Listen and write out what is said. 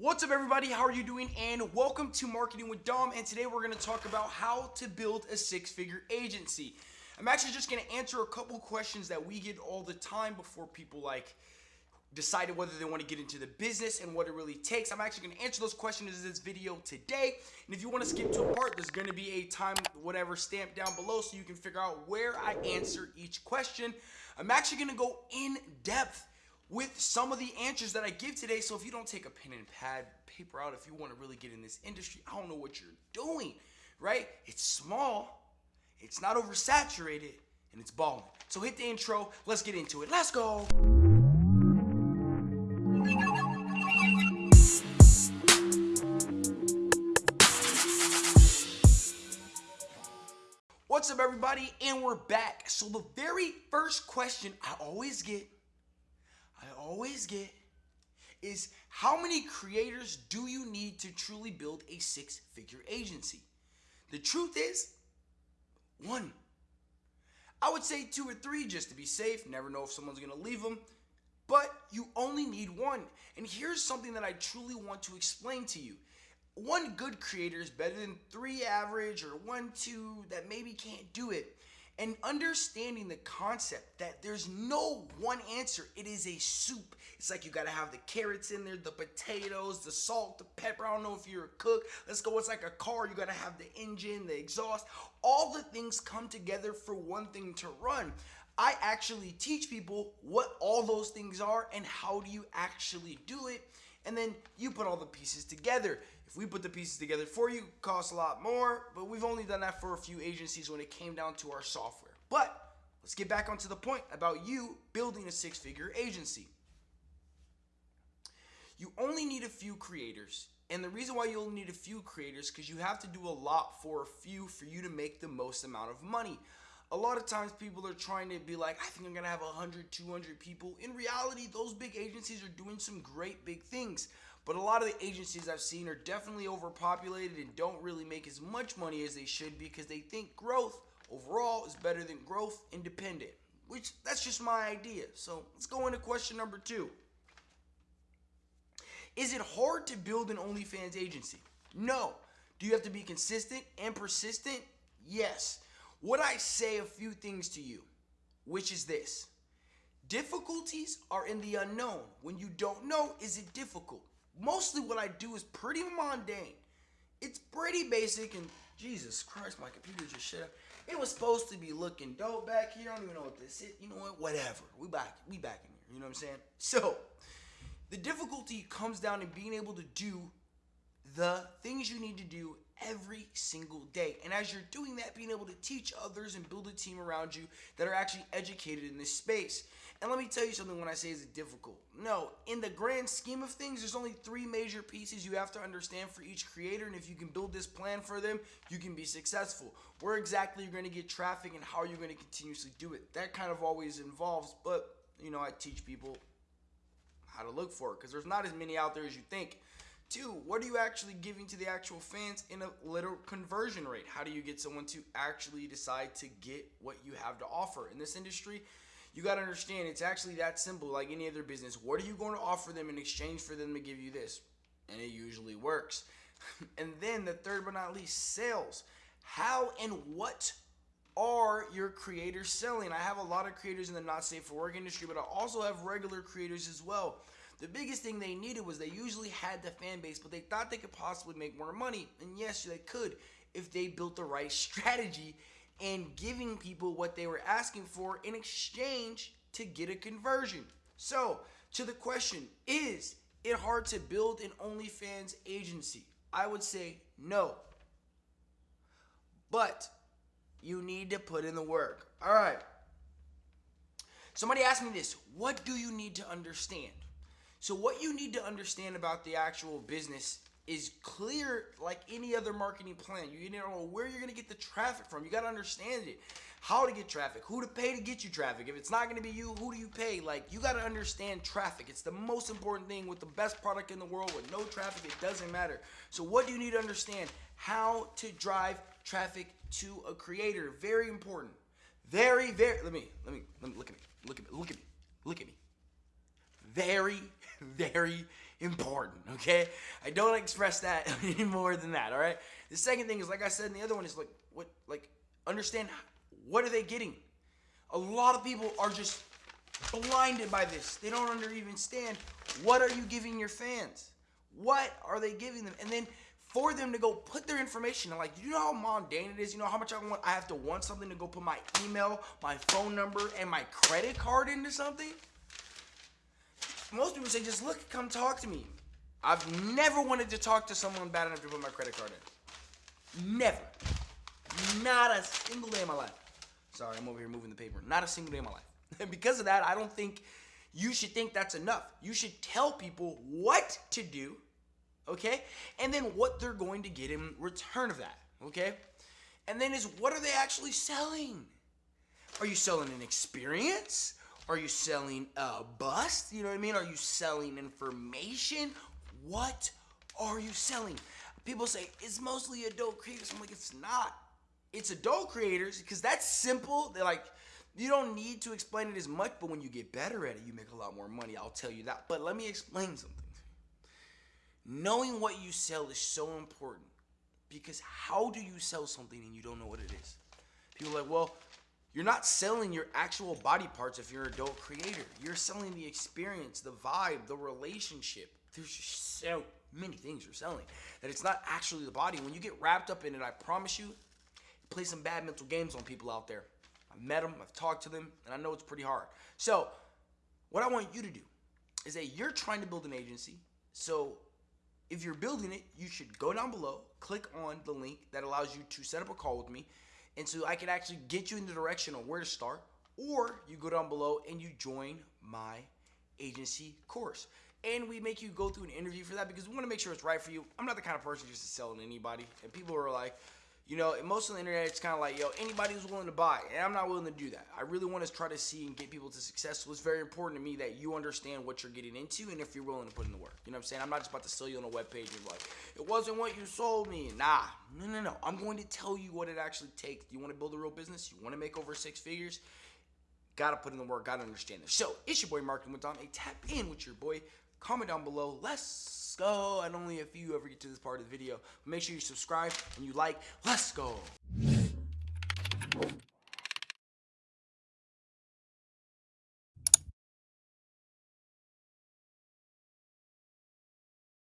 What's up, everybody? How are you doing? And welcome to Marketing with Dom. And today we're going to talk about how to build a six figure agency. I'm actually just going to answer a couple questions that we get all the time before people like decided whether they want to get into the business and what it really takes. I'm actually going to answer those questions in this video today. And if you want to skip to a part, there's going to be a time whatever stamped down below so you can figure out where I answer each question. I'm actually going to go in depth with some of the answers that I give today. So if you don't take a pen and pad, paper out, if you want to really get in this industry, I don't know what you're doing, right? It's small, it's not oversaturated, and it's balling. So hit the intro. Let's get into it. Let's go. What's up, everybody? And we're back. So, the very first question I always get always get is how many creators do you need to truly build a six figure agency? The truth is, one. I would say two or three just to be safe. Never know if someone's gonna leave them. But you only need one. And here's something that I truly want to explain to you. One good creator is better than three average or one, two that maybe can't do it and understanding the concept that there's no one answer. It is a soup. It's like you gotta have the carrots in there, the potatoes, the salt, the pepper. I don't know if you're a cook. Let's go. It's like a car. You gotta have the engine, the exhaust. All the things come together for one thing to run. I actually teach people what all those things are and how do you actually do it. And then you put all the pieces together. If we put the pieces together for you, costs a lot more, but we've only done that for a few agencies when it came down to our software. But let's get back onto the point about you building a six figure agency. You only need a few creators. And the reason why you only need a few creators because you have to do a lot for a few for you to make the most amount of money. A lot of times people are trying to be like, I think I'm going to have 100, 200 people. In reality, those big agencies are doing some great big things. But a lot of the agencies I've seen are definitely overpopulated and don't really make as much money as they should because they think growth overall is better than growth independent, which that's just my idea. So let's go into question number two. Is it hard to build an OnlyFans agency? No. Do you have to be consistent and persistent? Yes. Would I say a few things to you, which is this. Difficulties are in the unknown. When you don't know, is it difficult? mostly what I do is pretty mundane. It's pretty basic and Jesus Christ, my computer just shut up. It was supposed to be looking dope back here. I don't even know what this is. You know what? Whatever. We back. We back in here. You know what I'm saying? So the difficulty comes down to being able to do the things you need to do every single day. And as you're doing that, being able to teach others and build a team around you that are actually educated in this space. And let me tell you something when I say is it difficult. No, in the grand scheme of things, there's only three major pieces you have to understand for each creator. And if you can build this plan for them, you can be successful. Where exactly you're going to get traffic and how you're going to continuously do it. That kind of always involves, but you know, I teach people how to look for it because there's not as many out there as you think. Two, what are you actually giving to the actual fans in a little conversion rate? How do you get someone to actually decide to get what you have to offer? In this industry, you got to understand it's actually that simple like any other business. What are you going to offer them in exchange for them to give you this? And it usually works. and then the third but not least, sales. How and what are your creators selling? I have a lot of creators in the not safe for work industry, but I also have regular creators as well. The biggest thing they needed was they usually had the fan base, but they thought they could possibly make more money. And yes, they could if they built the right strategy and giving people what they were asking for in exchange to get a conversion. So, to the question, is it hard to build an OnlyFans agency? I would say no. But you need to put in the work. All right. Somebody asked me this What do you need to understand? So, what you need to understand about the actual business is clear like any other marketing plan. You need to know where you're going to get the traffic from. You got to understand it. How to get traffic, who to pay to get you traffic. If it's not going to be you, who do you pay? Like, you got to understand traffic. It's the most important thing with the best product in the world. With no traffic, it doesn't matter. So, what do you need to understand? How to drive traffic to a creator. Very important. Very, very. Let me, let me, let me look at me. Look at me. Look at me. Look at me very, very important, okay? I don't express that any more than that, all right? The second thing is, like I said in the other one, is like, what, like, understand what are they getting? A lot of people are just blinded by this. They don't even understand what are you giving your fans? What are they giving them? And then for them to go put their information like you know how mundane it is you know how much i want i have to want something to go put my email my phone number and my credit card into something most people say just look come talk to me i've never wanted to talk to someone bad enough to put my credit card in never not a single day in my life sorry i'm over here moving the paper not a single day in my life and because of that i don't think you should think that's enough you should tell people what to do okay? And then what they're going to get in return of that, okay? And then is what are they actually selling? Are you selling an experience? Are you selling a bust? You know what I mean? Are you selling information? What are you selling? People say it's mostly adult creators. I'm like, it's not. It's adult creators because that's simple. They're like, you don't need to explain it as much, but when you get better at it, you make a lot more money. I'll tell you that. But let me explain something. Knowing what you sell is so important because how do you sell something and you don't know what it is? People are like, well, you're not selling your actual body parts if you're an adult creator. You're selling the experience, the vibe, the relationship. There's just so many things you're selling that it's not actually the body. When you get wrapped up in it, I promise you, it plays some bad mental games on people out there. I've met them, I've talked to them, and I know it's pretty hard. So, what I want you to do is that you're trying to build an agency. So, if you're building it, you should go down below, click on the link that allows you to set up a call with me. And so I can actually get you in the direction of where to start. Or you go down below and you join my agency course. And we make you go through an interview for that because we want to make sure it's right for you. I'm not the kind of person just to sell to anybody. And people are like, you know, most of the internet, it's kind of like, yo, anybody who's willing to buy, and I'm not willing to do that. I really want to try to see and get people to success. So it's very important to me that you understand what you're getting into and if you're willing to put in the work. You know what I'm saying? I'm not just about to sell you on a web page and like, it wasn't what you sold me. Nah, no, no, no. I'm going to tell you what it actually takes. You want to build a real business? You want to make over six figures? Gotta put in the work, gotta understand this. So it's your boy Marketing with Dom. Hey, tap in with your boy. Comment down below. Let's go. And only a few ever get to this part of the video. Make sure you subscribe and you like. Let's go.